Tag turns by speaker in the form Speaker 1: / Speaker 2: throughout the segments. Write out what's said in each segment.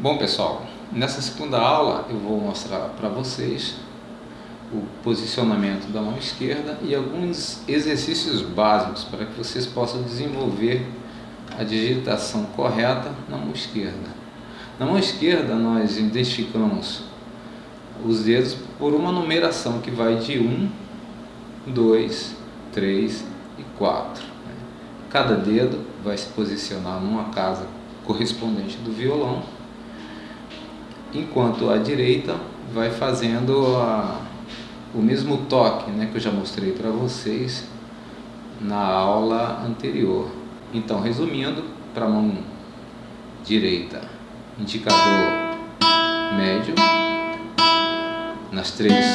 Speaker 1: Bom pessoal, nessa segunda aula eu vou mostrar para vocês o posicionamento da mão esquerda e alguns exercícios básicos para que vocês possam desenvolver a digitação correta na mão esquerda. Na mão esquerda nós identificamos os dedos por uma numeração que vai de 1, 2, 3 e 4. Cada dedo vai se posicionar numa casa correspondente do violão enquanto a direita vai fazendo a, o mesmo toque né, que eu já mostrei para vocês na aula anterior. Então, resumindo, para a mão direita, indicador médio, nas três,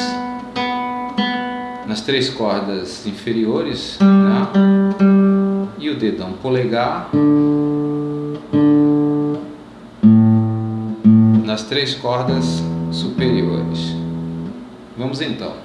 Speaker 1: nas três cordas inferiores, né, e o dedão polegar, nas três cordas superiores. Vamos então.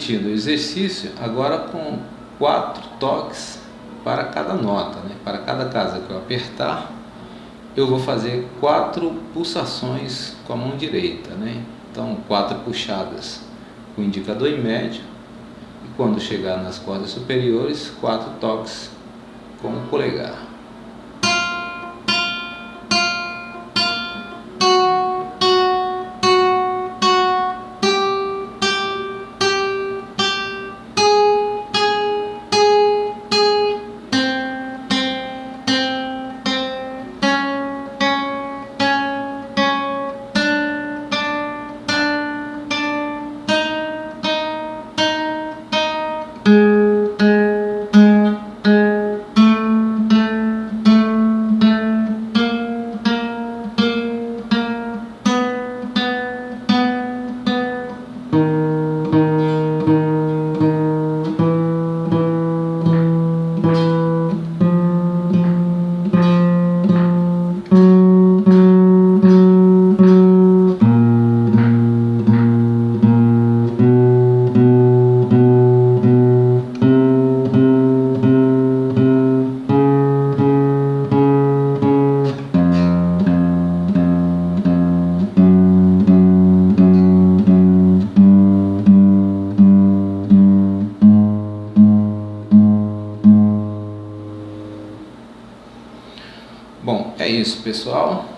Speaker 1: Repetindo o exercício, agora com quatro toques para cada nota, né? para cada casa que eu apertar, eu vou fazer quatro pulsações com a mão direita, né? então quatro puxadas com o indicador em médio, e quando chegar nas cordas superiores, quatro toques com o polegar. Isso pessoal.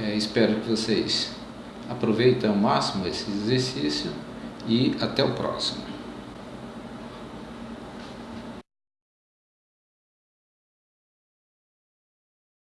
Speaker 1: É, espero que vocês aproveitem ao máximo esse exercício e até o próximo.